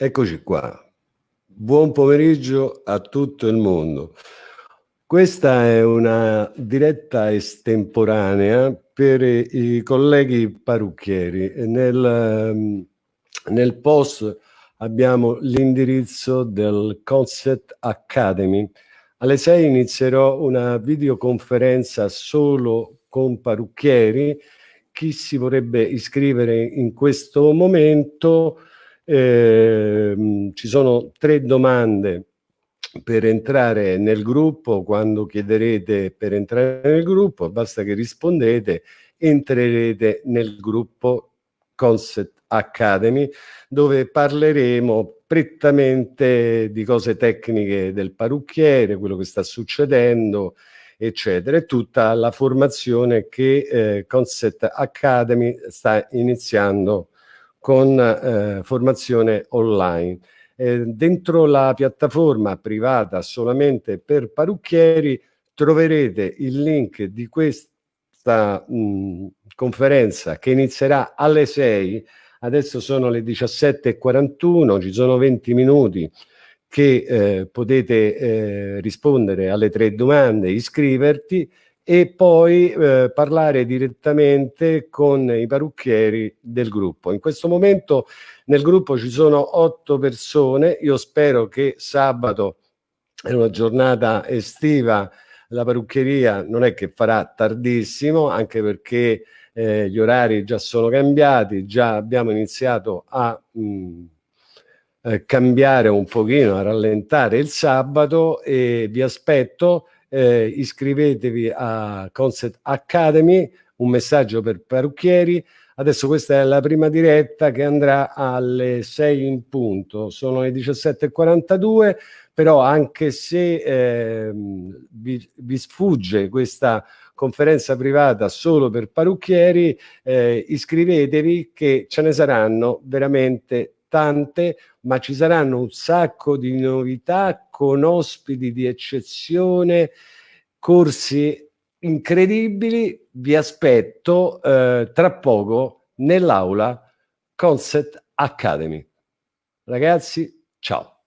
Eccoci qua. Buon pomeriggio a tutto il mondo. Questa è una diretta estemporanea per i colleghi parrucchieri. Nel, ehm, nel post abbiamo l'indirizzo del Concept Academy. Alle 6 inizierò una videoconferenza solo con parrucchieri. Chi si vorrebbe iscrivere in questo momento eh, ci sono tre domande per entrare nel gruppo, quando chiederete per entrare nel gruppo, basta che rispondete, entrerete nel gruppo Concept Academy, dove parleremo prettamente di cose tecniche del parrucchiere, quello che sta succedendo, eccetera, e tutta la formazione che eh, Concept Academy sta iniziando con eh, formazione online. Eh, dentro la piattaforma privata solamente per parrucchieri troverete il link di questa mh, conferenza che inizierà alle 6, adesso sono le 17.41, ci sono 20 minuti che eh, potete eh, rispondere alle tre domande, iscriverti e poi eh, parlare direttamente con i parrucchieri del gruppo. In questo momento nel gruppo ci sono otto persone, io spero che sabato è una giornata estiva, la parrucchieria non è che farà tardissimo, anche perché eh, gli orari già sono cambiati, già abbiamo iniziato a mh, mm, eh, cambiare un pochino, a rallentare il sabato e vi aspetto eh, iscrivetevi a Concept Academy, un messaggio per parrucchieri. Adesso questa è la prima diretta che andrà alle 6 in punto, sono le 17.42, però anche se eh, vi, vi sfugge questa conferenza privata solo per parrucchieri, eh, iscrivetevi che ce ne saranno veramente tante, ma ci saranno un sacco di novità con ospiti di eccezione, corsi incredibili. Vi aspetto eh, tra poco nell'aula Concept Academy. Ragazzi, ciao.